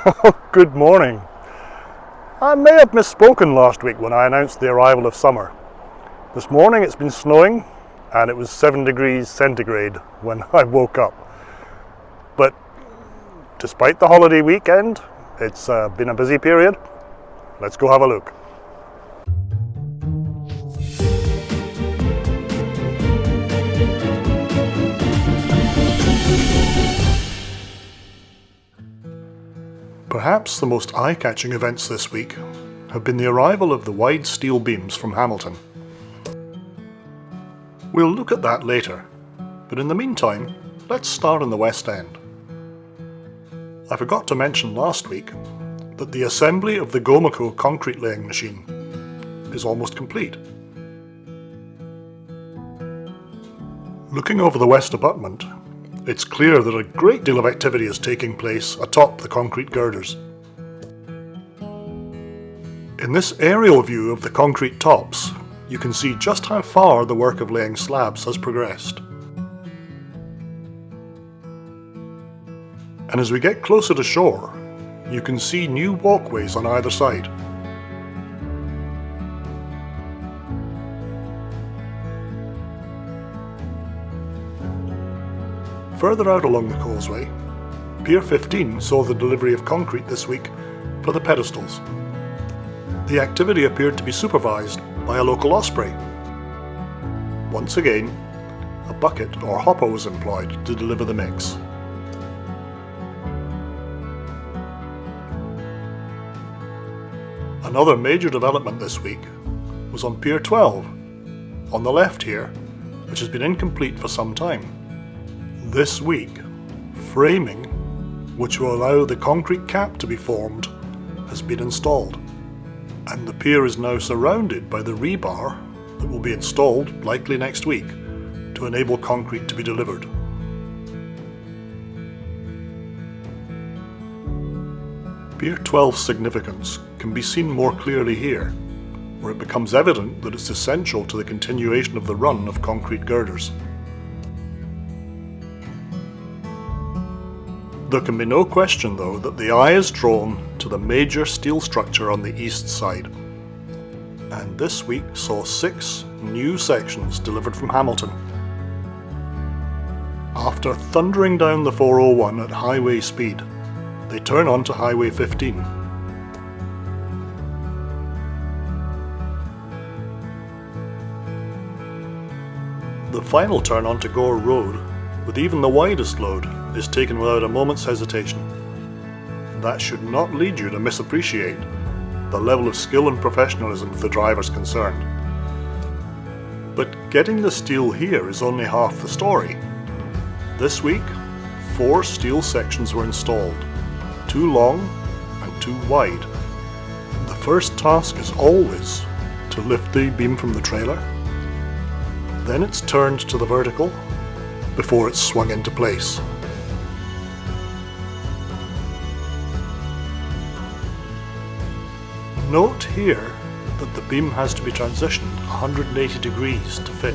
Good morning. I may have misspoken last week when I announced the arrival of summer. This morning it's been snowing and it was 7 degrees centigrade when I woke up. But despite the holiday weekend, it's uh, been a busy period. Let's go have a look. Perhaps the most eye-catching events this week have been the arrival of the wide steel beams from Hamilton. We'll look at that later, but in the meantime, let's start in the West End. I forgot to mention last week that the assembly of the Gomaco concrete laying machine is almost complete. Looking over the west abutment, it's clear that a great deal of activity is taking place atop the concrete girders. In this aerial view of the concrete tops, you can see just how far the work of laying slabs has progressed. And as we get closer to shore, you can see new walkways on either side. Further out along the causeway, Pier 15 saw the delivery of concrete this week for the pedestals. The activity appeared to be supervised by a local osprey. Once again, a bucket or hopper was employed to deliver the mix. Another major development this week was on Pier 12, on the left here, which has been incomplete for some time. This week, framing, which will allow the concrete cap to be formed, has been installed, and the pier is now surrounded by the rebar that will be installed, likely next week, to enable concrete to be delivered. Pier 12's significance can be seen more clearly here, where it becomes evident that it's essential to the continuation of the run of concrete girders. There can be no question though that the eye is drawn to the major steel structure on the east side. And this week saw six new sections delivered from Hamilton. After thundering down the 401 at highway speed, they turn onto Highway 15. The final turn onto Gore Road, with even the widest load, is taken without a moment's hesitation. That should not lead you to misappreciate the level of skill and professionalism of the drivers concerned. But getting the steel here is only half the story. This week, four steel sections were installed, two long and two wide. The first task is always to lift the beam from the trailer, then it's turned to the vertical before it's swung into place. Note here that the beam has to be transitioned 180 degrees to fit.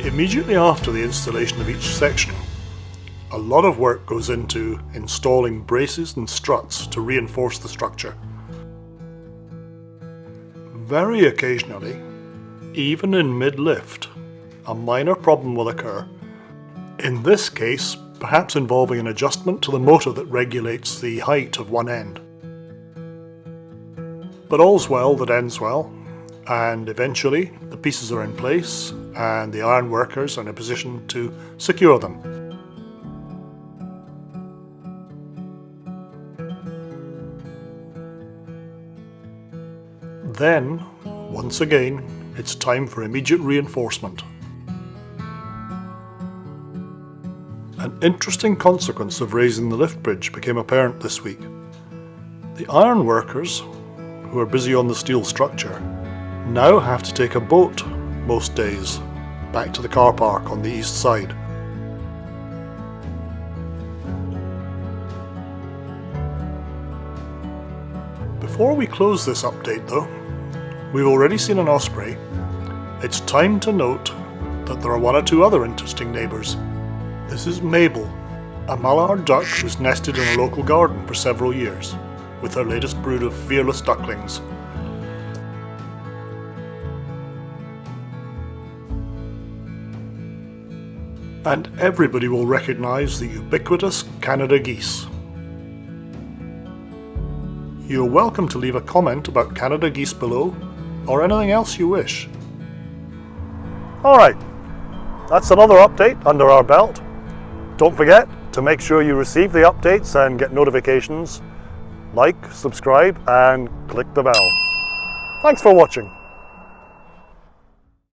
Immediately after the installation of each section, a lot of work goes into installing braces and struts to reinforce the structure. Very occasionally, even in mid-lift, a minor problem will occur. In this case, perhaps involving an adjustment to the motor that regulates the height of one end. But all's well that ends well, and eventually the pieces are in place and the iron workers are in a position to secure them. Then, once again, it's time for immediate reinforcement. Interesting consequence of raising the lift bridge became apparent this week. The iron workers, who are busy on the steel structure, now have to take a boat most days back to the car park on the east side. Before we close this update though, we've already seen an osprey. It's time to note that there are one or two other interesting neighbours this is Mabel, A mallard duck who's nested in a local garden for several years, with her latest brood of fearless ducklings. And everybody will recognise the ubiquitous Canada geese. You're welcome to leave a comment about Canada geese below, or anything else you wish. Alright, that's another update under our belt. Don't forget to make sure you receive the updates and get notifications. Like, subscribe and click the bell. Thanks for watching.